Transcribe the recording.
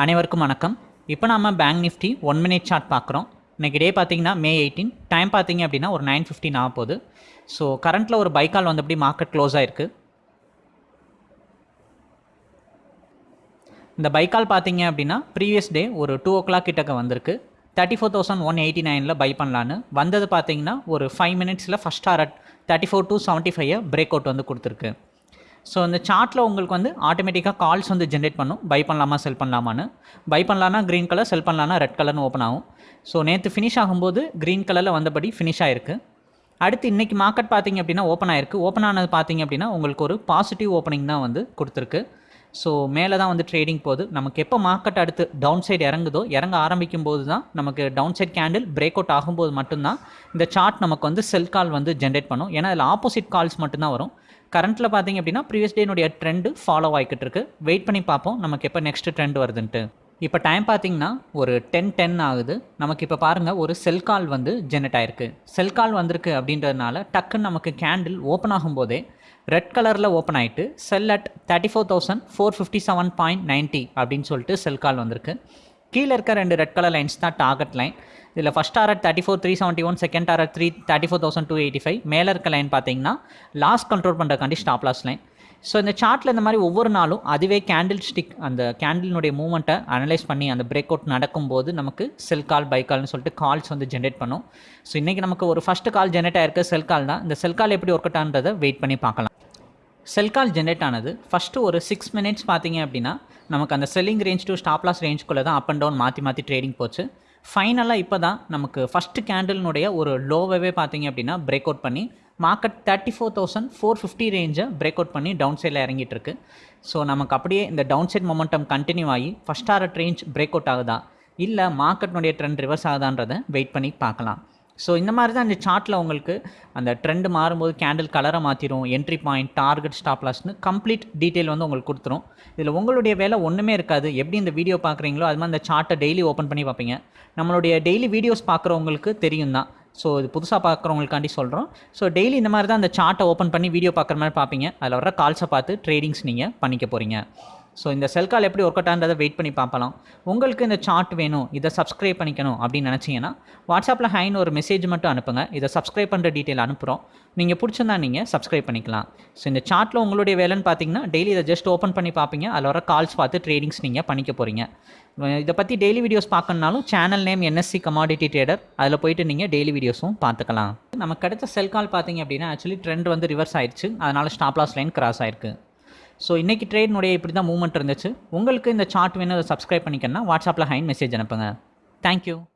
அனைவருக்கும் வணக்கம். இப்போ நம்ம bank nifty one minute chart பார்க்குறோம். இன்றைக்கி டே பார்த்தீங்கன்னா மே எயிட்டீன் டைம் பார்த்தீங்க அப்படின்னா ஒரு நைன் ஃபிஃப்டின் ஆக போகுது ஸோ கரண்ட்டில் ஒரு பைக்கால் வந்தபடி மார்க்கெட் க்ளோஸ் ஆகிருக்கு இந்த பைக்கால் பார்த்தீங்க அப்படின்னா ப்ரீவியஸ் டே ஒரு டூ ஓ கிளாக் கிட்டக்க வந்திருக்கு. Thirty four thousand one eighty நைனில் பை பண்ணலான்னு. வந்தது பார்த்தீங்கன்னா ஒரு ஃபைவ் மினிட்ஸில் first target thirty four two seventy five break out வந்து கொடுத்துருக்கு. ஸோ இந்த சார்ட்டில் உங்களுக்கு வந்து ஆட்டோமேட்டிக்காக கால்ஸ் வந்து ஜென்ரேட் பண்ணும். பை பண்ணலாமா செல் பண்ணலாமான்னு. பை பண்ணலான்னா க்ரீன் கலர் செல் பண்ணலான்னா ரெட் கலர்னு ஓப்பன் ஆகும். ஸோ நேற்று ஃபினிஷ் ஆகும்போது க்ரீன் கலரில் வந்தபடி ஃபினிஷ் ஆயிருக்கு. அடுத்து இன்றைக்கி மார்க்கெட் பார்த்திங்க அப்படின்னா ஓப்பன் ஆயிருக்கு. ஓப்பன் ஆனது பார்த்திங்க அப்படின்னா உங்களுக்கு ஒரு பாசிட்டிவ் ஓப்பனிங் தான் வந்து கொடுத்துருக்கு. ஸோ மேலே தான் வந்து ட்ரேடிங் போகுது. நமக்கு எப்போ மார்க்கெட் அடுத்து டவுன் சைடு இறங்குதோ இறங்க ஆரம்பிக்கும் போது தான் நமக்கு down side candle break out ஆகும்போது மட்டும்தான் இந்த சார்ட் நமக்கு வந்து செல் கால் வந்து ஜென்ரேட் பண்ணும். ஏன்னா அதில் ஆப்போசிட் கால்ஸ் மட்டும்தான் வரும். கரண்ட்டில் பார்த்தீங்க அப்படின்னா ப்ரீவியஸ் டேனுடைய ட்ரெண்டு ஃபாலோ ஆகிக்கிட்டு இருக்கு. வெயிட் பண்ணி பார்ப்போம் நமக்கு எப்போ நெக்ஸ்ட் ட்ரெண்ட் வருதுன்ட்டு. இப்போ டைம் பார்த்தீங்கன்னா ஒரு டென் டென் ஆகுது. நமக்கு இப்போ பாருங்கள் ஒரு செல் கால் வந்து ஜெனரேட் ஆயிருக்கு. செல் கால் வந்திருக்கு அப்படின்றதுனால டக்குன்னு நமக்கு கேண்டில் ஓப்பன் ஆகும்போதே ரெட் கலரில் ஓப்பன் ஆகிட்டு sell at thirty four thousand four fifty seven point ninety அப்படின்னு சொல்லிட்டு செல் கால் வந்திருக்கு. கீழே இருக்க ரெண்டு ரெட் கலர் லைன்ஸ் தான் டார்கெட் லைன் இதில் first target thirty four three seventy one second target three thirty four thousand two eighty five மேலே இருக்க லைன் பார்த்தீங்கன்னா லாஸ் கண்ட்ரோல் பண்ணுறக்காண்டி ஸ்டாப் லாஸ் லைன் ஸோ இந்த சார்ட்டில் இந்த மாதிரி ஒவ்வொரு நாளும் அதுவே கேண்டில் ஸ்டிக் அந்த கேண்டிலுடைய மூவ்மெண்ட்டை அனலைஸ் பண்ணி அந்த பிரேக் அவுட் நடக்கும்போது நமக்கு செல் கால் பை கால்னு சொல்லிட்டு கால்ஸ் வந்து ஜென்ரேட் பண்ணும். ஸோ இன்றைக்கி நமக்கு ஒரு ஃபஸ்ட்டு கால் ஜென்ரேட் ஆயிருக்கு செல் கால் தான். இந்த செல் கால் எப்படி ஒர்க் அவுட்டான்றதை வெயிட் பண்ணி பார்க்கலாம். செல் கால் ஜென்ரேட் ஆனது. ஃபஸ்ட்டு ஒரு சிக்ஸ் மினிட்ஸ் பார்த்தீங்க அப்படின்னா நமக்கு அந்த selling range to stop loss ரேஞ்சுக்குள்ளே தான் அப் அண்ட் டவுன் மாற்றி மாற்றி ட்ரேடிங் போச்சு. ஃபைனலாக இப்போ தான் நமக்கு ஃபஸ்ட்டு கேண்டலினுடைய ஒரு லோவவே பார்த்தீங்க அப்படின்னா பிரேக் அவுட் பண்ணி market thirty four thousand four fifty ரேஞ்சை break out பண்ணி டவுன் சைடில் இறங்கிட்டு இருக்கு. ஸோ நமக்கு அப்படியே இந்த டவுன் சைட் மொமெண்டம் கண்டினியூ ஆகி first art range break out ஆகுதா? இல்லை மார்க்கெட்னுடைய ட்ரெண்ட் ரிவர்ஸ் ஆகுதான்றதை வெயிட் பண்ணி பார்க்கலாம். ஸோ இந்த மாதிரி தான் இந்த சார்ட்டில் உங்களுக்கு அந்த ட்ரெண்டு மாறும்போது கேண்டில் கலரை மாற்றிடும் என்ட்ரி பாயிண்ட் டார்கெட் ஸ்டாப் லாஸ்னு கம்ப்ளீட் டீட்டெயில் வந்து உங்களுக்கு கொடுத்துரும். இதில் உங்களுடைய வேலை ஒன்றுமே இருக்காது. எப்படி இந்த வீடியோ பார்க்குறீங்களோ அது மாதிரி அந்த சார்ட்டை டெய்லி ஓப்பன் பண்ணி பார்ப்பீங்க. நம்மளுடைய டெய்லி வீடியோஸ் பார்க்குறவங்களுக்கு தெரியும் தான். ஸோ இது புதுசாக பார்க்குறவங்களுக்காண்டி சொல்கிறோம் ஸோ டெய்லி இந்த மாதிரி தான் அந்த சார்ட்டை ஓப்பன் பண்ணி வீடியோ பார்க்குற மாதிரி பார்ப்பீங்க. அதில் வர கால்ஸை பார்த்து ட்ரேடிங்ஸ் நீங்கள் பண்ணிக்க போகிறீங்க ஸோ இந்த செல் கால் எப்படி ஒர்க் அவுட் ஆன்றதை வெயிட் பண்ணி பார்க்கலாம் உங்களுக்கு இந்த சார்ட் வேணும் இதை சப்ஸ்கிரைப் பண்ணிக்கணும் அப்படின்னு நினச்சிங்கன்னா வாட்ஸ்அப்பில் ஹைன்னு ஒரு மெசேஜ் மட்டும் அனுப்புங்க. இதை சப்ஸ்கிரைப் பண்ணுற டீட்டெயில் அனுப்புகிறோம் நீங்கள் பிடிச்சிருந்தா நீங்கள் சப்ஸ்கிரைப் பண்ணிக்கலாம். ஸோ இந்த சார்ட்டில் உங்களுடைய வேலைன்னு பார்த்தீங்கன்னா டெய்லி இதை ஜஸ்ட் ஓப்பன் பண்ணி பார்ப்பீங்க. அதில் வர கால்ஸ் பார்த்து ட்ரேடிங்ஸ் நீங்கள் பண்ணிக்க போகிறீங்க இதை பற்றி daily videos பார்க்கணுனாலும் channel name NSC commodity trader அதில் போயிட்டு நீங்கள் டெய்லி வீடியோஸும் பார்த்துக்கலாம். நமக்கு கிடைச்ச செல் கால் பார்த்தீங்க அப்படின்னா ஆக்சுவலி ட்ரெண்ட் வந்து ரிவர்ஸ் ஆயிடுச்சு. அதனால் ஸ்டாப்லாஸ் லைன் கிராஸ் ஆயிருக்கு. ஸோ இன்றைக்கி ட்ரேட்னுடைய இப்படி தான் மூவ்மெண்ட் இருந்துச்சு. உங்களுக்கு இந்த சார்ட் வேணும் அதை சப்ஸ்கிரைப் பண்ணிக்கணும்னா வாட்ஸ்அப்பில் ஹைன் மெசேஜ் அனுப்புங்க. தேங்க்யூ